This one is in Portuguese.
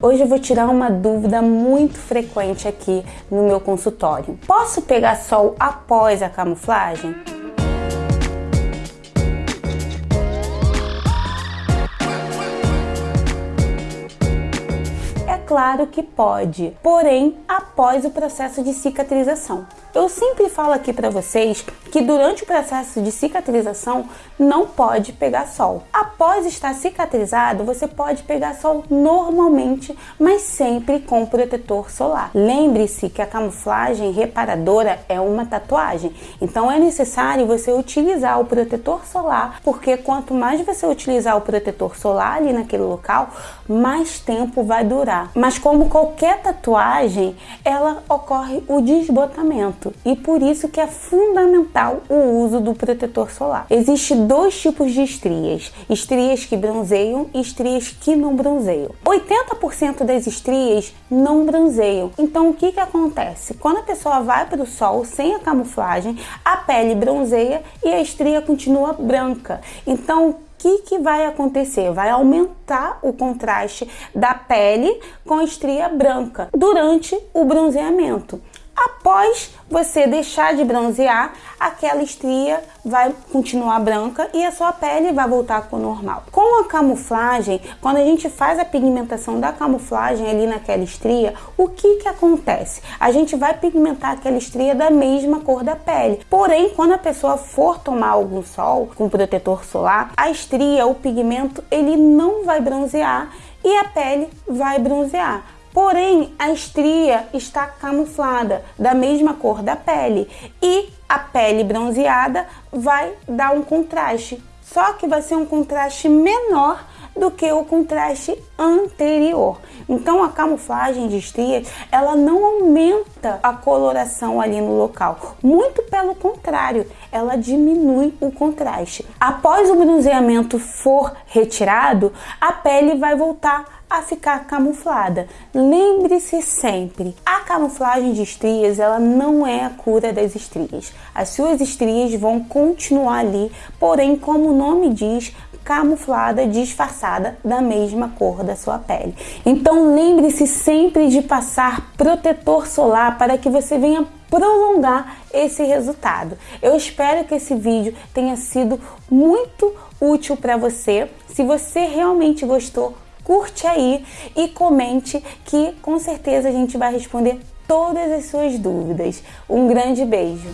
Hoje eu vou tirar uma dúvida muito frequente aqui no meu consultório. Posso pegar sol após a camuflagem? É claro que pode, porém após o processo de cicatrização. Eu sempre falo aqui para vocês que durante o processo de cicatrização não pode pegar sol. Após estar cicatrizado, você pode pegar sol normalmente, mas sempre com protetor solar. Lembre-se que a camuflagem reparadora é uma tatuagem, então é necessário você utilizar o protetor solar, porque quanto mais você utilizar o protetor solar ali naquele local, mais tempo vai durar. Mas como qualquer tatuagem, ela ocorre o desbotamento e por isso que é fundamental o uso do protetor solar. Existem dois tipos de estrias, estrias que bronzeiam e estrias que não bronzeiam. 80% das estrias não bronzeiam, então o que, que acontece? Quando a pessoa vai para o sol sem a camuflagem, a pele bronzeia e a estria continua branca. Então, o que, que vai acontecer? Vai aumentar o contraste da pele com a estria branca durante o bronzeamento. Após você deixar de bronzear, aquela estria vai continuar branca e a sua pele vai voltar com o normal. Com a camuflagem, quando a gente faz a pigmentação da camuflagem ali naquela estria, o que que acontece? A gente vai pigmentar aquela estria da mesma cor da pele. Porém, quando a pessoa for tomar algum sol com protetor solar, a estria, o pigmento, ele não vai bronzear e a pele vai bronzear. Porém, a estria está camuflada da mesma cor da pele e a pele bronzeada vai dar um contraste, só que vai ser um contraste menor do que o contraste anterior. Então a camuflagem de estrias, ela não aumenta a coloração ali no local, muito pelo contrário, ela diminui o contraste. Após o bronzeamento for retirado, a pele vai voltar a ficar camuflada. Lembre-se sempre, a camuflagem de estrias ela não é a cura das estrias. As suas estrias vão continuar ali, porém, como o nome diz, camuflada, disfarçada da mesma cor da sua pele. Então lembre-se sempre de passar protetor solar para que você venha prolongar esse resultado. Eu espero que esse vídeo tenha sido muito útil para você. Se você realmente gostou, curte aí e comente que com certeza a gente vai responder todas as suas dúvidas. Um grande beijo!